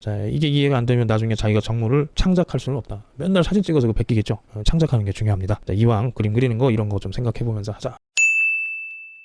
자, 이게 이해가 안 되면 나중에 자기가 정물을 창작할 수는 없다. 맨날 사진 찍어서 그거 베끼겠죠. 어, 창작하는 게 중요합니다. 자, 이왕 그림 그리는 거 이런 거 좀 생각해 보면서 하자.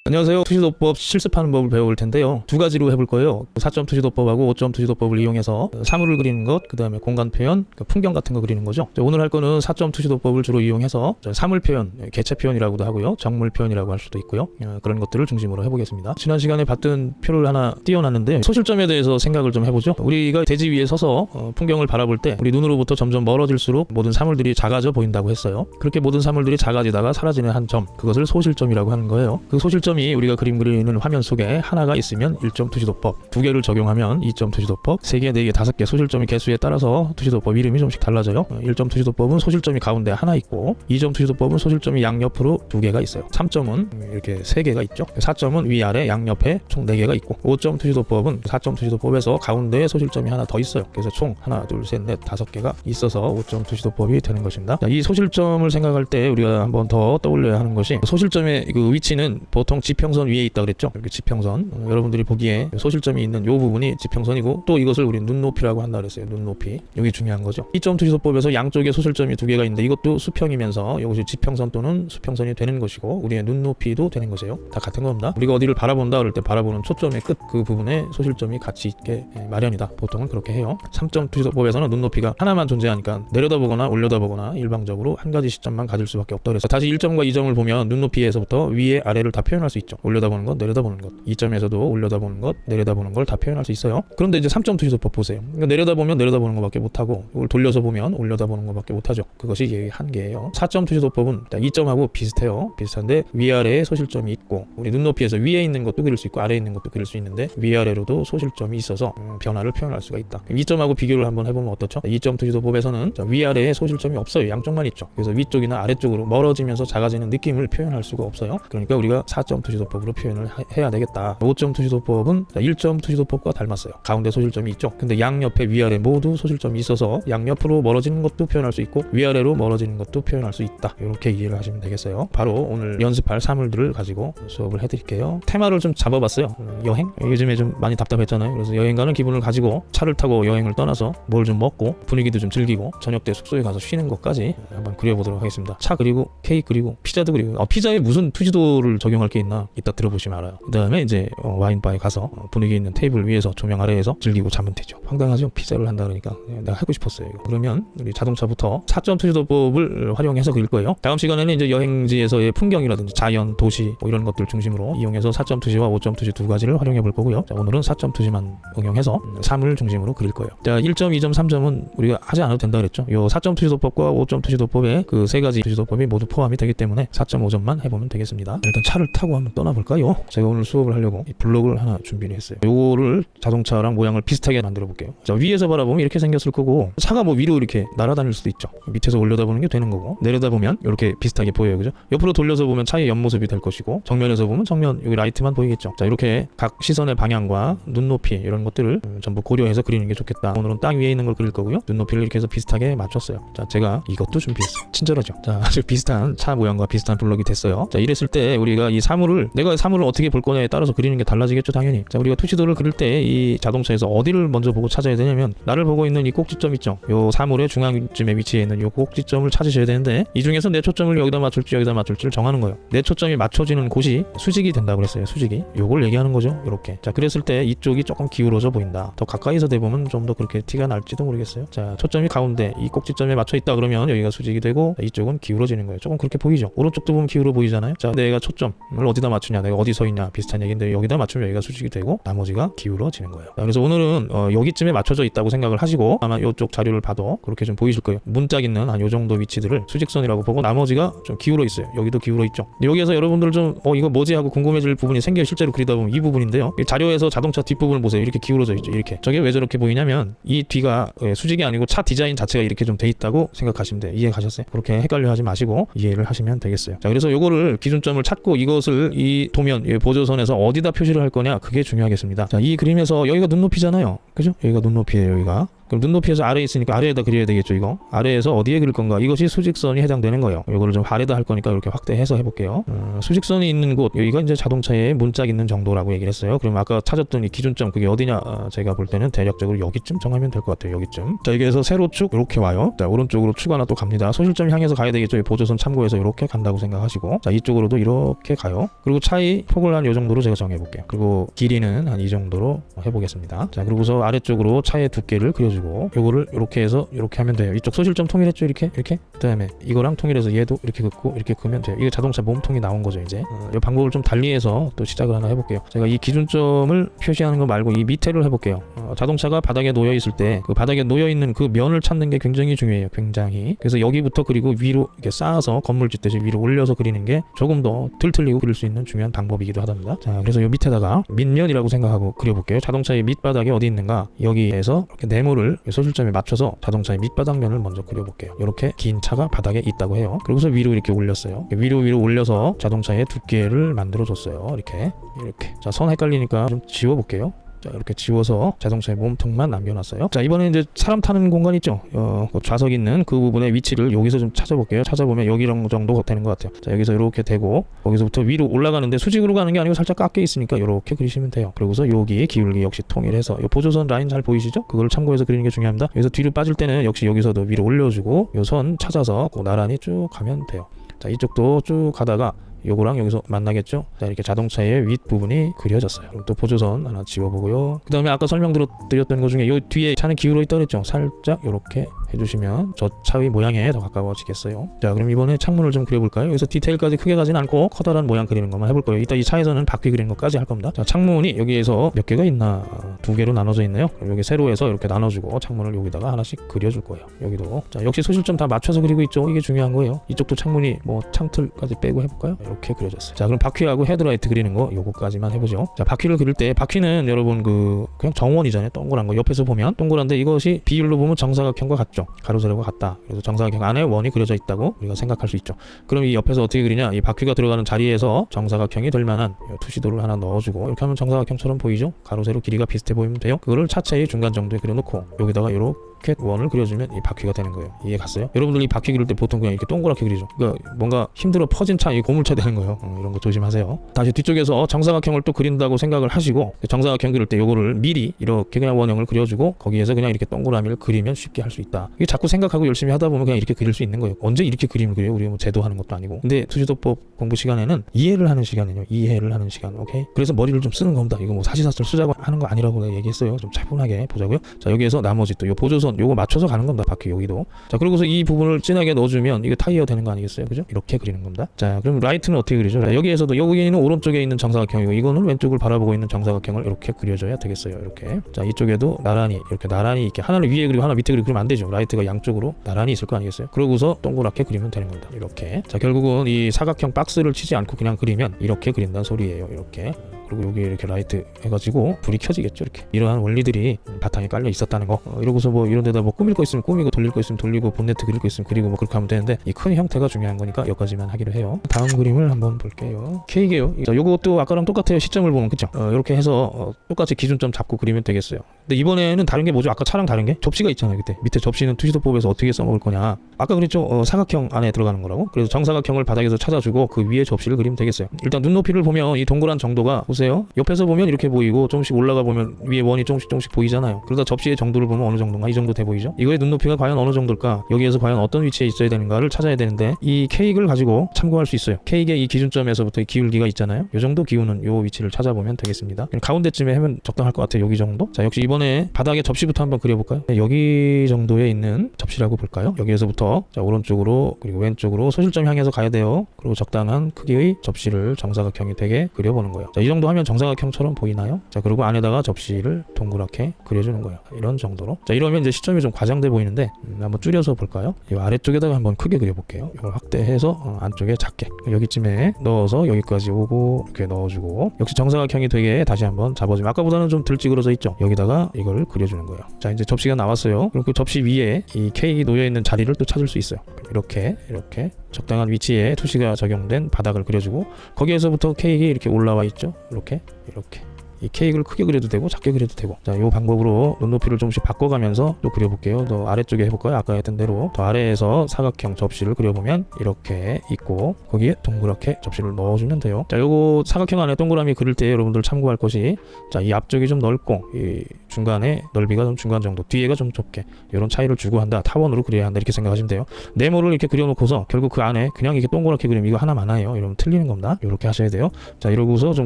안녕하세요. 투시도법 실습하는 법을 배워볼 텐데요. 두 가지로 해볼 거예요. 4점 투시도법하고 5점 투시도법을 이용해서 사물을 그리는 것, 그 다음에 공간 표현, 그 풍경 같은 거 그리는 거죠. 자, 오늘 할 거는 4점 투시도법을 주로 이용해서 자, 사물 표현, 개체 표현이라고도 하고요. 정물 표현이라고 할 수도 있고요. 어, 그런 것들을 중심으로 해보겠습니다. 지난 시간에 봤던 표를 하나 띄워놨는데 소실점에 대해서 생각을 좀 해보죠. 우리가 대지 위에 서서 어, 풍경을 바라볼 때 우리 눈으로부터 점점 멀어질수록 모든 사물들이 작아져 보인다고 했어요. 그렇게 모든 사물들이 작아지다가 사라지는 한 점, 그것을 소실점이라고 하는 거예요. 그 소실점 이 우리가 그림 그리는 화면 속에 하나가 있으면 1점 투시도법, 두 개를 적용하면 2점 투시도법, 세 개, 네 개, 다섯 개 소실점의 개수에 따라서 투시도법 이름이 좀씩 달라져요. 어, 1점 투시도법은 소실점이 가운데 하나 있고 2점 투시도법은 소실점이 양옆으로 두 개가 있어요. 3점은 이렇게 세 개가 있죠. 4점은 위아래 양옆에 총 네 개가 있고 5점 투시도법은 4점 투시도법에서 가운데에 소실점이 하나 더 있어요. 그래서 총 하나, 둘, 셋, 넷, 다섯 개가 있어서 5점 투시도법이 되는 것입니다. 자, 이 소실점을 생각할 때 우리가 한번 더 떠올려야 하는 것이 소실점의 그 위치는 보통 지평선 위에 있다 그랬죠. 이렇게 지평선. 어, 여러분들이 보기에 소실점이 있는 요 부분이 지평선이고 또 이것을 우리 눈높이라고 한다 그랬어요. 눈높이. 여기 중요한 거죠. 2점 투시도법에서 양쪽에 소실점이 두 개가 있는데 이것도 수평이면서 이것이 지평선 또는 수평선이 되는 것이고 우리의 눈높이도 되는 것이에요. 다 같은 겁니다. 우리가 어디를 바라본다 그럴 때 바라보는 초점의 끝 그 부분에 소실점이 같이 있게 예, 마련이다. 보통은 그렇게 해요. 3점 투시도법에서는 눈높이가 하나만 존재하니까 내려다보거나 올려다보거나 일방적으로 한 가지 시점만 가질 수밖에 없다 그래서 다시 1점과 2점을 보면 눈높이에서부터 위에 아래를 다 표현할 수 있죠. 올려다보는 것, 내려다보는 것. 2점에서도 올려다보는 것, 내려다보는 걸 다 표현할 수 있어요. 그런데 이제 3점 투시도법 보세요. 그러니까 내려다보면 내려다보는 것밖에 못하고 이걸 돌려서 보면 올려다보는 것밖에 못하죠. 그것이 한계예요. 4점 투시도법은 2점하고 비슷해요. 비슷한데 위아래에 소실점이 있고 우리 눈높이에서 위에 있는 것도 그릴 수 있고 아래에 있는 것도 그릴 수 있는데 위아래로도 소실점이 있어서 음, 변화를 표현할 수가 있다. 2점하고 비교를 한번 해보면 어떻죠? 2점 투시도법에서는 자, 위아래에 소실점이 없어요. 양쪽만 있죠. 그래서 위쪽이나 아래쪽으로 멀어지면서 작아지는 느낌을 표현할 수가 없어요. 그러니까 우리가 4점 투시도법으로 표현을 하- 해야 되겠다. 5점 투시도법은 1점 투시도법과 닮았어요. 가운데 소실점이 있죠. 근데 양옆에 위아래 모두 소실점이 있어서 양옆으로 멀어지는 것도 표현할 수 있고 위아래로 멀어지는 것도 표현할 수 있다. 이렇게 이해를 하시면 되겠어요. 바로 오늘 연습할 사물들을 가지고 수업을 해드릴게요. 테마를 좀 잡아봤어요. 음, 여행? 요즘에 좀 많이 답답했잖아요. 그래서 여행 가는 기분을 가지고 차를 타고 여행을 떠나서 뭘 좀 먹고 분위기도 좀 즐기고 저녁 때 숙소에 가서 쉬는 것까지 한번 그려보도록 하겠습니다. 차 그리고 케이크 그리고 피자도 그리고 어, 피자에 무슨 투지도를 적용할 게 있나 이따 들어보시면 알아요. 그 다음에 이제 어, 와인바에 가서 어, 분위기 있는 테이블 위에서 조명 아래에서 즐기고 자면 되죠. 황당하죠? 피자를 한다 그러니까 예, 내가 하고 싶었어요. 이거. 그러면 우리 자동차부터 4점 투시도법을 활용해서 그릴 거예요. 다음 시간에는 이제 여행지에서의 풍경이라든지 자연, 도시 뭐 이런 것들 중심으로 이용해서 4점 투시와 5점 투시 두 가지를 활용해 볼 거고요. 자, 오늘은 4점 투시만 응용해서 음, 사물 중심으로 그릴 거예요. 자, 1점, 2점, 3점은 우리가 하지 않아도 된다 그랬죠. 요 4점 투시도법과 5점 투시도법에 그 세 가지 투시도법이 모두 포함이 되기 때문에 4, 5점만 해보면 되겠습니다. 일단 차를 타고 한번 떠나볼까요? 제가 오늘 수업을 하려고 이 블록을 하나 준비를 했어요. 요거를 자동차랑 모양을 비슷하게 만들어 볼게요. 자, 위에서 바라보면 이렇게 생겼을 거고 차가 뭐 위로 이렇게 날아다닐 수도 있죠. 밑에서 올려다보는 게 되는 거고 내려다보면 이렇게 비슷하게 보여요. 그죠? 옆으로 돌려서 보면 차의 옆모습이 될 것이고 정면에서 보면 정면 여기 라이트만 보이겠죠. 자, 이렇게 각 시선의 방향과 눈높이 이런 것들을 음, 전부 고려해서 그리는 게 좋겠다. 오늘은 땅 위에 있는 걸 그릴 거고요. 눈높이를 이렇게 해서 비슷하게 맞췄어요. 자, 제가 이것도 준비했어요. 친절하죠. 자, 아주 비슷한 차 모양과 비슷한 블럭이 됐어요. 자, 이랬을 때 우리가 이 사물을 내가 사물을 어떻게 볼 거냐에 따라서 그리는 게 달라지겠죠, 당연히. 자, 우리가 투시도를 그릴 때 이 자동차에서 어디를 먼저 보고 찾아야 되냐면 나를 보고 있는 이 꼭지점 있죠. 요 사물의 중앙쯤에 위치해 있는 요 꼭지점을 찾으셔야 되는데 이 중에서 내 초점을 여기다 맞출지 여기다 맞출지를 정하는 거예요. 내 초점이 맞춰지는 곳이 수직이 된다고 그랬어요. 수직이. 요걸 얘기하는 거죠. 이렇게. 자, 그랬을 때 이쪽이 조금 기울어져 보인다. 더 가까이서 대보면 좀 더 그렇게 티가 날지도 모르겠어요. 자, 초점이 가운데 이 꼭지점에 맞춰 있다 그러면 여기가 수직이 되고 이쪽은 기울어지는 거예요. 조금 그렇게 보이죠. 오른쪽도 보면 기울어 보이잖아요. 자, 내가 초점을 어디 다 맞추냐, 내가 어디 서 있냐 비슷한 얘기인데 여기다 맞추면 여기가 수직이 되고 나머지가 기울어지는 거예요. 자, 그래서 오늘은 어, 여기쯤에 맞춰져 있다고 생각을 하시고 아마 이쪽 자료를 봐도 그렇게 좀 보이실 거예요. 문짝 있는 한 요 정도 위치들을 수직선이라고 보고 나머지가 좀 기울어 있어요. 여기도 기울어 있죠. 여기에서 여러분들 좀 어 이거 뭐지 하고 궁금해질 부분이 생겨 실제로 그리다 보면 이 부분인데요. 이 자료에서 자동차 뒷부분을 보세요. 이렇게 기울어져 있죠. 이렇게. 저게 왜 저렇게 보이냐면 이 뒤가 예, 수직이 아니고 차 디자인 자체가 이렇게 좀 돼 있다고 생각하시면 돼요. 이해 가셨어요? 그렇게 헷갈려 하지 마시고 이해를 하시면 되겠어요. 자, 그래서 요거를 기준점을 찾고 이것을 이 도면 이 보조선에서 어디다 표시를 할 거냐 그게 중요하겠습니다. 자, 이 그림에서 여기가 눈높이잖아요. 그죠? 여기가 눈높이에요. 여기가. 그럼 눈높이에서 아래에 있으니까 아래에다 그려야 되겠죠 이거? 아래에서 어디에 그릴 건가? 이것이 수직선이 해당되는 거예요. 이거를 좀 아래다 할 거니까 이렇게 확대해서 해볼게요. 어, 수직선이 있는 곳 여기가 이제 자동차에 문짝 있는 정도라고 얘기를 했어요. 그럼 아까 찾았던 이 기준점 그게 어디냐 어, 제가 볼 때는 대략적으로 여기쯤 정하면 될 것 같아요 여기쯤. 자 여기에서 세로축 이렇게 와요. 자 오른쪽으로 축 하나 또 갑니다. 소실점 향해서 가야 되겠죠. 이 보조선 참고해서 이렇게 간다고 생각하시고. 자 이쪽으로도 이렇게 가요. 그리고 차이 폭을 한 이 정도로 제가 정해 볼게요. 그리고 길이는 한 이 정도로 해보겠습니다. 자 그리고서 아래쪽으로 차의 두께를 그려주고 요거를 이렇게 해서 이렇게 하면 돼요. 이쪽 소실점 통일했죠? 이렇게? 이렇게? 그 다음에 이거랑 통일해서 얘도 이렇게 긋고 이렇게 그으면 돼요. 이게 자동차 몸통이 나온 거죠 이제. 어, 이 방법을 좀 달리해서 또 시작을 하나 해볼게요. 제가 이 기준점을 표시하는 거 말고 이 밑에를 해볼게요. 어, 자동차가 바닥에 놓여 있을 때 그 바닥에 놓여 있는 그 면을 찾는 게 굉장히 중요해요 굉장히. 그래서 여기부터 그리고 위로 이렇게 쌓아서 건물 짓듯이 위로 올려서 그리는 게 조금 더 틀틀리고 그릴 수 있는 중요한 방법이기도 하답니다. 자 그래서 요 밑에다가 밑면이라고 생각하고 그려볼게요. 자동차의 밑바닥이 어디 있는가? 여기에서 이렇게 네모를 소실점에 맞춰서 자동차의 밑바닥면을 먼저 그려볼게요. 이렇게 긴 차가 바닥에 있다고 해요. 그리고서 위로 이렇게 올렸어요. 위로 위로 올려서 자동차의 두께를 만들어 줬어요. 이렇게 이렇게. 자 선 헷갈리니까 좀 지워볼게요 자 이렇게 지워서 자동차의 몸통만 남겨놨어요. 자 이번에 이제 사람 타는 공간 있죠? 어, 그 좌석 있는 그 부분의 위치를 여기서 좀 찾아볼게요. 찾아보면 여기 정도 되는 것 같아요. 자 여기서 이렇게 되고 거기서부터 위로 올라가는데 수직으로 가는 게 아니고 살짝 깎여 있으니까 이렇게 그리시면 돼요. 그리고서 여기 기울기 역시 통일해서 이 보조선 라인 잘 보이시죠? 그걸 참고해서 그리는 게 중요합니다. 여기서 뒤로 빠질 때는 역시 여기서도 위로 올려주고 요 선 찾아서 그 나란히 쭉 가면 돼요. 자 이쪽도 쭉 가다가 요거랑 여기서 만나겠죠? 자 이렇게 자동차의 윗부분이 그려졌어요. 그럼 또 보조선 하나 지워보고요. 그 다음에 아까 설명드렸던 것 중에 요 뒤에 차는 기울어 있다 그랬죠? 살짝 요렇게 해주시면 저 차의 모양에 더 가까워지겠어요. 자 그럼 이번에 창문을 좀 그려볼까요? 여기서 디테일까지 크게 가진 않고 커다란 모양 그리는 것만 해볼 거예요. 이따 이 차에서는 바퀴 그리는 것까지 할 겁니다. 자 창문이 여기에서 몇 개가 있나? 어, 두 개로 나눠져 있네요. 여기 세로에서 이렇게 나눠주고 창문을 여기다가 하나씩 그려줄 거예요. 여기도. 자 역시 소실점 다 맞춰서 그리고 있죠. 이게 중요한 거예요. 이쪽도 창문이 뭐 창틀까지 빼고 해볼까요? 이렇게 그려졌어요. 자 그럼 바퀴하고 헤드라이트 그리는 거 요거까지만 해보죠. 자 바퀴를 그릴 때 바퀴는 여러분 그 그냥 정원이잖아요. 동그란 거. 옆에서 보면 동그란데 이것이 비율로 보면 정사각형과 같죠 가로 세로가 같다. 그래서 정사각형 안에 원이 그려져 있다고 우리가 생각할 수 있죠. 그럼 이 옆에서 어떻게 그리냐? 이 바퀴가 들어가는 자리에서 정사각형이 될 만한 요 투시도를 하나 넣어주고 이렇게 하면 정사각형처럼 보이죠? 가로 세로 길이가 비슷해 보이면 돼요. 그거를 차체의 중간 정도에 그려놓고 여기다가 요렇게 이렇게 원을 그려주면 이 바퀴가 되는 거예요. 이해 갔어요? 여러분들 이 바퀴 그릴 때 보통 그냥 이렇게 동그랗게 그리죠. 그러니까 뭔가 힘들어 퍼진 차, 이 고물차 되는 거예요. 어, 이런 거 조심하세요. 다시 뒤쪽에서 정사각형을 또 그린다고 생각을 하시고 정사각형 그릴 때 요거를 미리 이렇게 그냥 원형을 그려주고 거기에서 그냥 이렇게 동그라미를 그리면 쉽게 할 수 있다. 이게 자꾸 생각하고 열심히 하다 보면 그냥 이렇게 그릴 수 있는 거예요. 언제 이렇게 그림을 그려요? 우리 뭐 제도하는 것도 아니고. 근데 투시도법 공부 시간에는 이해를 하는 시간이에요. 이해를 하는 시간. 오케이? 그래서 머리를 좀 쓰는 겁니다. 이거 뭐 사시사철 쓰자고 하는 거 아니라고 얘기했어요. 좀 차분하게 보자고요. 자 여기에서 나머지 또 요 보조선 요거 맞춰서 가는 겁니다. 바퀴 여기도. 자 그리고서 이 부분을 진하게 넣어주면 이게 타이어 되는 거 아니겠어요? 그죠? 이렇게 그리는 겁니다. 자 그럼 라이트는 어떻게 그리죠? 자, 여기에서도 여기는 오른쪽에 있는 정사각형이고 이거는 왼쪽을 바라보고 있는 정사각형을 이렇게 그려줘야 되겠어요. 이렇게. 자 이쪽에도 나란히 이렇게 나란히 이렇게 하나를 위에 그리고 하나 밑에 그리고 그러면 안 되죠. 라이트가 양쪽으로 나란히 있을 거 아니겠어요? 그러고서 동그랗게 그리면 되는 겁니다. 이렇게. 자 결국은 이 사각형 박스를 치지 않고 그냥 그리면 이렇게 그린다는 소리예요. 이렇게. 그리고 여기 이렇게 라이트 해가지고 불이 켜지겠죠 이렇게. 이러한 원리들이 바탕에 깔려 있었다는 거. 어, 이러고서 뭐 이런 데다 뭐 꾸밀 거 있으면 꾸미고 돌릴 거 있으면 돌리고 본네트 그릴 거 있으면 그리고 뭐 그렇게 하면 되는데 이 큰 형태가 중요한 거니까 여기까지만 하기로 해요. 다음 그림을 한번 볼게요. 케이크예요. 자, 요것도 아까랑 똑같아요 시점을 보면. 그쵸? 어, 이렇게 해서 어, 똑같이 기준점 잡고 그리면 되겠어요 근데 이번에는 다른 게 뭐죠? 아까 차랑 다른 게? 접시가 있잖아요 그때. 밑에 접시는 투시도법에서 어떻게 써먹을 거냐. 아까 그랬죠? 어, 사각형 안에 들어가는 거라고? 그래서 정사각형을 바닥에서 찾아주고 그 위에 접시를 그리면 되겠어요. 일단 눈높이를 보면 이 동그란 정도가 보세요. 옆에서 보면 이렇게 보이고 조금씩 올라가 보면 위에 원이 조금씩 조금씩 보이잖아요. 그러다 접시의 정도를 보면 어느 정도인가? 이 정도 돼 보이죠? 이거의 눈높이가 과연 어느 정도일까? 여기에서 과연 어떤 위치에 있어야 되는가를 찾아야 되는데 이 케이크를 가지고 참고할 수 있어요. 케이크의 이 기준점에서부터 이 기울기가 있잖아요. 이 정도 기우는 요 위치를 찾아보면 되겠습니다. 가운데쯤에 하면 적당할 것 같아요. 여기 정도? 자 역시 이번 에 바닥에 접시부터 한번 그려볼까요? 네, 여기 정도에 있는 접시라고 볼까요? 여기에서부터 자 오른쪽으로 그리고 왼쪽으로 소실점 향해서 가야 돼요. 그리고 적당한 크기의 접시를 정사각형이 되게 그려보는 거예요. 자 이 정도 하면 정사각형처럼 보이나요? 자 그리고 안에다가 접시를 동그랗게 그려주는 거예요. 이런 정도로. 자 이러면 이제 시점이 좀 과장돼 보이는데 음, 한번 줄여서 볼까요? 이 아래쪽에다가 한번 크게 그려볼게요. 이걸 확대해서 어, 안쪽에 작게. 여기쯤에 넣어서 여기까지 오고 이렇게 넣어주고. 역시 정사각형이 되게 다시 한번 잡아주면 아까보다는 좀 덜 찌그러져 있죠? 여기다가 이거를 그려주는 거예요. 자 이제 접시가 나왔어요. 그리고 그 접시 위에 이 케이크 놓여 있는 자리를 또 찾을 수 있어요. 이렇게 이렇게 적당한 위치에 투시가 적용된 바닥을 그려주고 거기에서부터 케이크 이렇게 올라와 있죠? 이렇게 이렇게 이 케이크를 크게 그려도 되고 작게 그려도 되고 자, 이 방법으로 눈높이를 조금씩 바꿔가면서 또 그려볼게요. 더 아래쪽에 해볼까요? 아까 했던 대로 더 아래에서 사각형 접시를 그려보면 이렇게 있고 거기에 동그랗게 접시를 넣어주면 돼요. 자, 요거 사각형 안에 동그라미 그릴 때 여러분들 참고할 것이 자, 이 앞쪽이 좀 넓고 이 중간에 넓이가 좀 중간 정도, 뒤에가 좀 좁게 이런 차이를 주고 한다. 타원으로 그려야 한다 이렇게 생각하시면 돼요. 네모를 이렇게 그려놓고서 결국 그 안에 그냥 이렇게 동그랗게 그리면 이거 하나 많아요. 이러면 틀리는 겁니다. 이렇게 하셔야 돼요. 자 이러고서 좀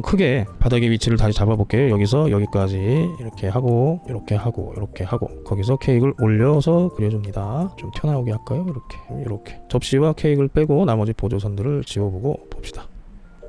크게 바닥의 위치를 다시 잡아볼게요. 여기서 여기까지 이렇게 하고 이렇게 하고 이렇게 하고 거기서 케이크를 올려서 그려줍니다. 좀 튀어나오게 할까요? 이렇게 이렇게. 접시와 케이크를 빼고 나머지 보조선들을 지워보고 봅시다.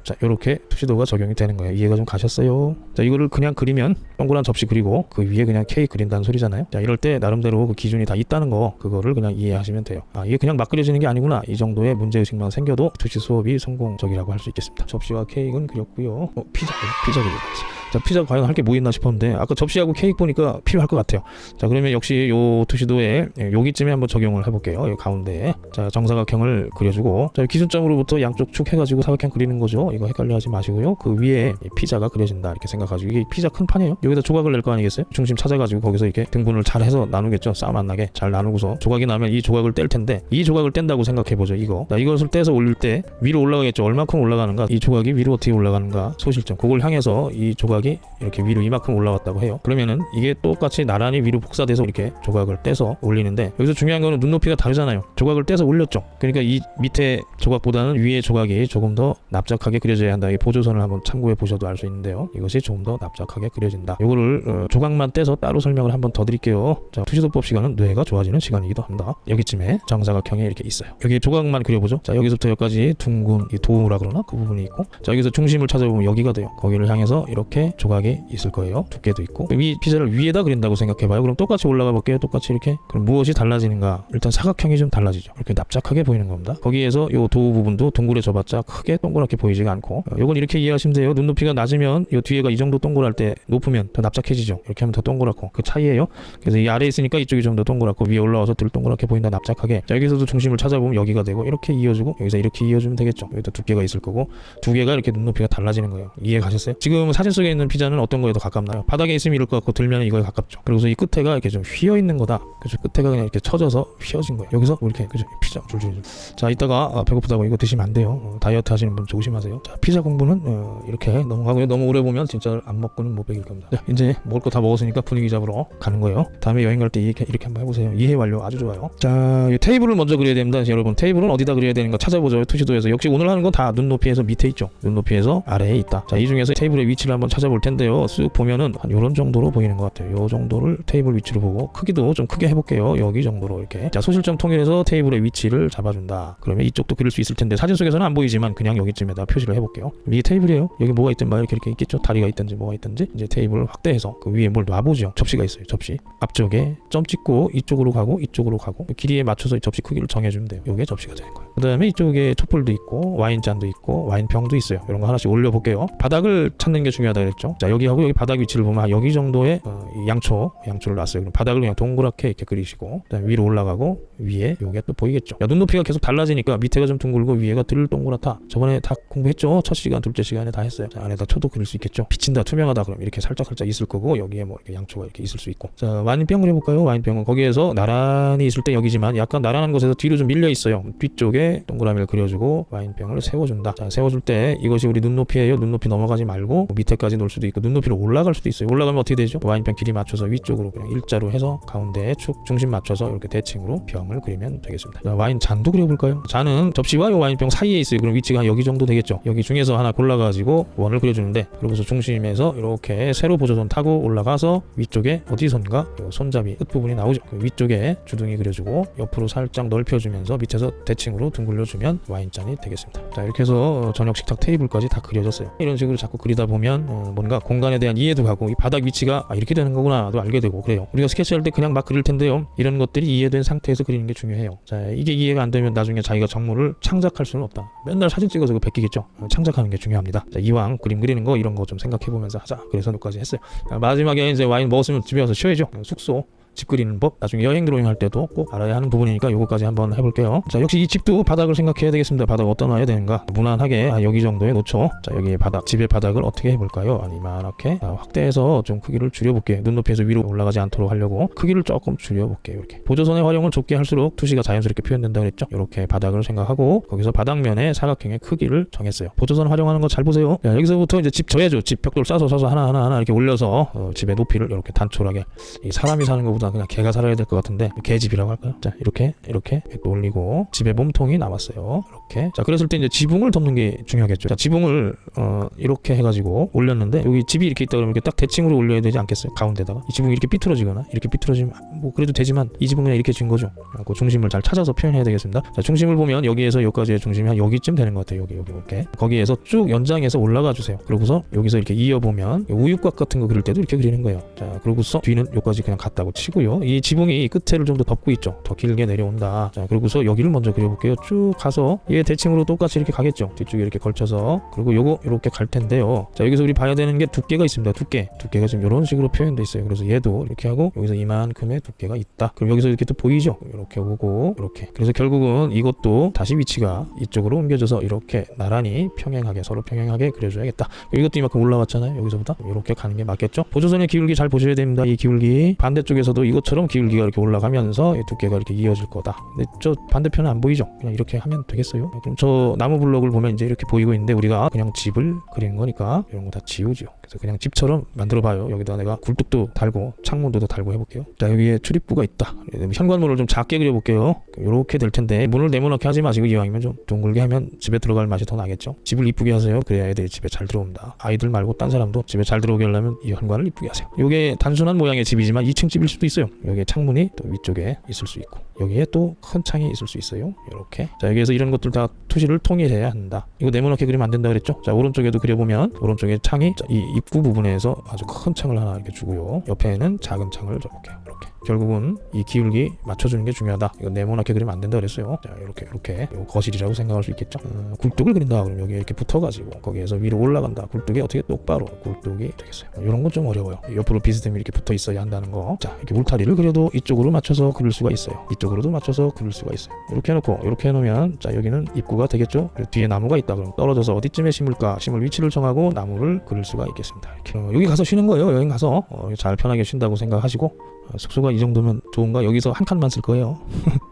자 이렇게 투시도가 적용이 되는 거예요. 이해가 좀 가셨어요? 자 이거를 그냥 그리면 동그란 접시 그리고 그 위에 그냥 케이크 그린다는 소리잖아요. 자 이럴 때 나름대로 그 기준이 다 있다는 거 그거를 그냥 이해하시면 돼요. 아 이게 그냥 막 그려지는 게 아니구나. 이 정도의 문제의식만 생겨도 투시 수업이 성공적이라고 할 수 있겠습니다. 접시와 케이크는 그렸고요. 어, 피자 피자 그려봐야지 자 피자 과연 할 게 뭐 있나 싶었는데 아까 접시하고 케이크 보니까 필요할 것 같아요. 자 그러면 역시 요 투시도에 예, 여기쯤에 한번 적용을 해볼게요. 여기 가운데. 자 정사각형을 그려주고. 자 기준점으로부터 양쪽 축 해가지고 사각형 그리는 거죠. 이거 헷갈려하지 마시고요. 그 위에 이 피자가 그려진다 이렇게 생각하시고. 이게 피자 큰 판이에요. 여기다 조각을 낼 거 아니겠어요? 중심 찾아가지고 거기서 이렇게 등분을 잘 해서 나누겠죠? 싸움 안 나게 잘 나누고서. 조각이 나면 이 조각을 뗄 텐데 이 조각을 뗀다고 생각해보죠 이거. 자 이것을 떼서 올릴 때 위로 올라가겠죠? 얼마큼 올라가는가? 이 조각이 위로 어떻게 올라가는가? 소실점. 그걸 향해서 이 조각이 이렇게 위로 이만큼 올라왔다고 해요. 그러면은 이게 똑같이 나란히 위로 복사돼서 이렇게 조각을 떼서 올리는데 여기서 중요한 거는 눈높이가 다르잖아요. 조각을 떼서 올렸죠. 그러니까 이 밑에 조각보다는 위에 조각이 조금 더 납작하게 그려져야 한다. 이 보조선을 한번 참고해 보셔도 알 수 있는데요. 이것이 조금 더 납작하게 그려진다. 이거를 어, 조각만 떼서 따로 설명을 한번 더 드릴게요. 자 투시도법 시간은 뇌가 좋아지는 시간이기도 합니다. 여기쯤에 정사각형이 이렇게 있어요. 여기 조각만 그려보죠. 자 여기서부터 여기까지 둥근 이 도우라 그러나? 그 부분이 있고. 자 여기서 중심을 찾아보면 여기가 돼요. 거기를 향해서 이렇게 조각이 있을 거예요. 두께도 있고. 위 피자를 위에다 그린다고 생각해봐요. 그럼 똑같이 올라가 볼게요. 똑같이 이렇게. 그럼 무엇이 달라지는가? 일단 사각형이 좀 달라지죠. 이렇게 납작하게 보이는 겁니다. 거기에서 요 도우 부분도 둥그레져봤자 크게 동그랗게 보이지가 않고. 어, 요건 이렇게 이해하시면 돼요. 눈높이가 낮으면 요 뒤에가 이 정도 동그랄 때 높으면 더 납작해지죠. 이렇게 하면 더 동그랗고. 그 차이예요. 그래서 이 아래에 있으니까 이쪽이 좀 더 동그랗고 위에 올라와서 덜 동그랗게 보인다 납작하게. 자 여기서도 중심을 찾아보면 여기가 되고 이렇게 이어주고 여기서 이렇게 이어주면 되겠죠. 여기도 두께가 있을 거고 두 개가 이렇게 눈높이가 달라지는 거예요. 이해 가셨어요? 지금 사진 속에 있는 피자는 어떤 거에 더 가깝나요? 바닥에 있으면 이럴 것 같고 들면 이거에 가깝죠. 그리고서 이 끝에가 이렇게 좀 휘어 있는 거다. 그죠 끝에가 그냥 이렇게 쳐져서 휘어진 거예요. 여기서 뭐 이렇게 그죠? 피자 줄줄줄 자 이따가 아, 배고프다고 이거 드시면 안 돼요. 어, 다이어트 하시는 분 조심하세요. 자 피자 공부는 어, 이렇게 넘어가고요. 너무 오래 보면 진짜 안 먹고는 못 배길 겁니다. 자, 이제 먹을 거 다 먹었으니까 분위기 잡으러 가는 거예요. 다음에 여행 갈 때 이렇게, 이렇게 한번 해보세요. 이해 완료 아주 좋아요. 자 이 테이블을 먼저 그려야 됩니다 여러분. 테이블은 어디다 그려야 되는가 찾아보죠. 투시도에서. 역시 오늘 하는 건 다 눈높이에서 밑에 있죠. 눈높이에서 아래에 있다. 자 이 중에서 테이블의 위치를 한번 찾아 볼 텐데요. 쓱 보면은 한 요런 정도로 보이는 것 같아요. 요 정도를 테이블 위치로 보고 크기도 좀 크게 해볼게요. 여기 정도로 이렇게. 자 소실점 통일해서 테이블의 위치를 잡아준다. 그러면 이쪽도 그릴 수 있을 텐데 사진 속에서는 안 보이지만 그냥 여기쯤에다 표시를 해볼게요. 이게 테이블이에요. 여기 뭐가 있든 막 이렇게 이렇게 있겠죠? 다리가 있든지 뭐가 있든지 이제 테이블을 확대해서 그 위에 뭘 놔보죠. 접시가 있어요 접시. 앞쪽에 점 찍고 이쪽으로 가고 이쪽으로 가고 길이에 맞춰서 이 접시 크기를 정해주면 돼요. 요게 접시가 되는 거예요. 그 다음에 이쪽에 촛불도 있고 와인잔도 있고 와인병도 있어요. 이런 거 하나씩 올려볼게요. 바닥을 찾는 게 중요하다 그랬죠. 자 여기하고 여기 바닥 위치를 보면 아, 여기 정도의 어, 이 양초 양초를 놨어요. 그럼 바닥을 그냥 동그랗게 이렇게 그리시고 위로 올라가고 위에 요게 또 보이겠죠. 야 눈높이가 계속 달라지니까 밑에가 좀 둥글고 위에가 들 동그랗다. 저번에 다 공부했죠? 첫 시간 둘째 시간에 다 했어요. 자 안에다 초도 그릴 수 있겠죠? 비친다 투명하다 그럼 이렇게 살짝 살짝 있을 거고 여기에 뭐 이렇게 양초가 이렇게 있을 수 있고. 자 와인병 그려볼까요? 와인병은 거기에서 나란히 있을 때 여기지만 약간 나란한 곳에서 뒤로 좀 밀려 있어요. 뒤쪽에 동그라미를 그려주고 와인병을 세워준다. 자 세워줄 때 이것이 우리 눈높이에요. 눈높이 넘어가지 말고 뭐 밑에까지 놓을 수도 있고 눈높이로 올라갈 수도 있어요. 올라가면 어떻게 되죠? 와인병 길이 맞춰서 위쪽으로 그냥 일자로 해서 가운데에 축 중심 맞춰서 이렇게 대칭으로 병을 그리면 되겠습니다. 자, 와인 잔도 그려볼까요? 잔은 접시와 이 와인병 사이에 있어요. 그럼 위치가 여기 정도 되겠죠? 여기 중에서 하나 골라가지고 원을 그려주는데 그러고서 중심에서 이렇게 세로 보조선 타고 올라가서 위쪽에 어디선가 요 손잡이 끝부분이 나오죠. 그 위쪽에 주둥이 그려주고 옆으로 살짝 넓혀주면서 밑에서 대칭으로 둥글려주면 와인잔이 되겠습니다. 자 이렇게 해서 저녁 식탁 테이블까지 다 그려졌어요. 이런 식으로 자꾸 그리다 보면 어, 뭔가 공간에 대한 이해도 가고 이 바닥 위치가 아, 이렇게 되는 거구나도 알게 되고 그래요. 우리가 스케치할 때 그냥 막 그릴 텐데요. 이런 것들이 이해된 상태에서 그리는 게 중요해요. 자 이게 이해가 안 되면 나중에 자기가 정물을 창작할 수는 없다. 맨날 사진 찍어서 그거 베끼겠죠. 어, 창작하는 게 중요합니다. 자 이왕 그림 그리는 거 이런 거 좀 생각해 보면서 하자. 그래서 여기까지 했어요. 자, 마지막에 이제 와인 먹었으면 집에 와서 쉬어야죠. 숙소 집 그리는 법 나중에 여행 드로잉 할 때도 꼭 알아야 하는 부분이니까 요거까지 한번 해볼게요. 자 역시 이 집도 바닥을 생각해야 되겠습니다. 바닥 어디다 놔야 되는가? 무난하게 한 여기 정도에 놓죠? 자 여기 바닥. 집의 바닥을 어떻게 해볼까요? 아니 이만하게 자, 확대해서 좀 크기를 줄여볼게요 눈높이에서 위로 올라가지 않도록 하려고 크기를 조금 줄여볼게요 이렇게. 보조선의 활용을 좁게 할수록 투시가 자연스럽게 표현된다 그랬죠? 이렇게 바닥을 생각하고 거기서 바닥면에 사각형의 크기를 정했어요. 보조선 활용하는 거 잘 보세요. 자, 여기서부터 이제 집 져야죠. 집 벽돌 싸서 싸서 하나 하나 하나 이렇게 올려서 어, 집의 높이를 이렇게 단촐하게. 이 사람이 사는 것보다 그냥 개가 살아야 될 것 같은데 개집이라고 할까요? 자 이렇게 이렇게 올리고 집의 몸통이 남았어요. 이렇게. 자 그랬을 때 이제 지붕을 덮는 게 중요하겠죠. 자 지붕을 어, 이렇게 해가지고 올렸는데 여기 집이 이렇게 있다 그러면 이렇게 딱 대칭으로 올려야 되지 않겠어요? 가운데다가. 이 지붕이 이렇게 삐뚤어지거나 이렇게 삐뚤어지면 뭐 그래도 되지만 이 지붕은 그냥 이렇게 진 거죠. 그 중심을 잘 찾아서 표현해야 되겠습니다. 자 중심을 보면 여기에서 여기까지의 중심이 한 여기쯤 되는 것 같아요. 여기 여기 이렇게. 거기에서 쭉 연장해서 올라가 주세요. 그러고서 여기서 이렇게 이어보면 우유곽 같은 거 그릴 때도 이렇게 그리는 거예요. 자 그러고서 뒤는 여기까지 그냥 갔다고 치고 요. 이 지붕이 끝에를 좀 더 덮고 있죠. 더 길게 내려온다. 자 그러고서 여기를 먼저 그려볼게요. 쭉 가서 얘 대칭으로 똑같이 이렇게 가겠죠. 뒤쪽에 이렇게 걸쳐서. 그리고 요거 이렇게 갈 텐데요. 자 여기서 우리 봐야 되는 게 두께가 있습니다. 두께. 두께가 지금 이런 식으로 표현돼 있어요. 그래서 얘도 이렇게 하고 여기서 이만큼의 두께가 있다. 그럼 여기서 이렇게 또 보이죠? 이렇게 오고 이렇게. 그래서 결국은 이것도 다시 위치가 이쪽으로 옮겨져서 이렇게 나란히 평행하게 서로 평행하게 그려줘야겠다. 이것도 이만큼 올라왔잖아요. 여기서부터 이렇게 가는 게 맞겠죠? 보조선의 기울기 잘 보셔야 됩니다. 이 기울기 반대쪽에서 도 이것처럼 기울기가 이렇게 올라가면서 이 두께가 이렇게 이어질 거다. 근데 저 반대편은 안 보이죠? 그냥 이렇게 하면 되겠어요? 그럼 저 나무 블록을 보면 이제 이렇게 보이고 있는데 우리가 그냥 집을 그리는 거니까 이런 거 다 지우죠 그래서 그냥 집처럼 만들어 봐요. 여기다 내가 굴뚝도 달고 창문도 더 달고 해볼게요. 자 여기에 출입구가 있다. 현관문을 좀 작게 그려볼게요. 이렇게 될 텐데 문을 네모나게 하지 마시고 이왕이면 좀 둥글게 하면 집에 들어갈 맛이 더 나겠죠? 집을 이쁘게 하세요. 그래야 애들이 집에 잘 들어온다. 아이들 말고 딴 사람도 집에 잘 들어오게 하려면 이 현관을 이쁘게 하세요. 이게 단순한 모양의 집이지만 2층 집일 수도 있어요. 여기에 창문이 또 위쪽에 있을 수 있고 여기에 또 큰 창이 있을 수 있어요. 이렇게. 자 여기에서 이런 것들 다 투시를 통일해야 한다. 이거 네모나게 그리면 안 된다 그랬죠? 자 오른쪽에도 그려보면 오른쪽에 창이 자, 이 입구 부분에서 아주 큰 창을 하나 이렇게 주고요. 옆에는 작은 창을 줘볼게요 이렇게 결국은 이 기울기 맞춰주는 게 중요하다. 이거 네모나게 그리면 안 된다 그랬어요. 자 이렇게 이렇게. 거실이라고 생각할 수 있겠죠? 어, 굴뚝을 그린다 그러면 여기 이렇게 붙어가지고 거기에서 위로 올라간다. 굴뚝이 어떻게 똑바로 굴뚝이 되겠어요? 이런 건 좀 어려워요. 옆으로 비스듬히 이렇게 붙어 있어야 한다는 거자 이렇게 울타리를 그려도 이쪽으로 맞춰서 그릴 수가 있어요. 이쪽으로도 맞춰서 그릴 수가 있어요. 이렇게 해놓고 이렇게 해놓으면 자 여기는 입구가 되겠죠? 뒤에 나무가 있다. 그럼 떨어져서 어디쯤에 심을까? 심을 위치를 정하고 나무를 그릴 수가 있겠습니다. 이렇게. 어, 여기 가서 쉬는 거예요. 여행 가서. 어, 잘 편하게 쉰다고 생각하시고. 어, 숙소가 이 정도면 좋은가? 여기서 한 칸만 쓸 거예요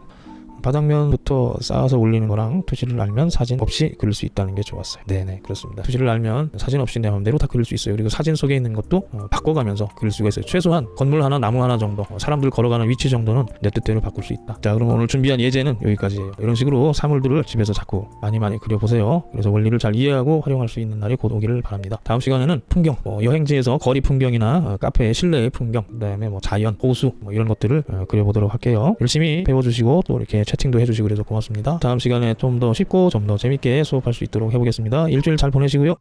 바닥면부터 쌓아서 올리는 거랑 투시를 알면 사진 없이 그릴 수 있다는 게 좋았어요. 네네 그렇습니다. 투시를 알면 사진 없이 내 마음대로 다 그릴 수 있어요. 그리고 사진 속에 있는 것도 어, 바꿔가면서 그릴 수가 있어요. 최소한 건물 하나, 나무 하나 정도, 어, 사람들 걸어가는 위치 정도는 내 뜻대로 바꿀 수 있다. 자 그럼 오늘 준비한 예제는 여기까지예요. 이런 식으로 사물들을 집에서 자꾸 많이 많이 그려보세요. 그래서 원리를 잘 이해하고 활용할 수 있는 날이 곧 오기를 바랍니다. 다음 시간에는 풍경, 뭐 여행지에서 거리 풍경이나 어, 카페의 실내의 풍경, 그 다음에 뭐 자연, 호수 뭐 이런 것들을 어, 그려보도록 할게요. 열심히 배워주시고 또 이렇게 채팅도 해주시고 그래서 고맙습니다. 다음 시간에 좀 더 쉽고 좀 더 재밌게 수업할 수 있도록 해보겠습니다. 일주일 잘 보내시고요.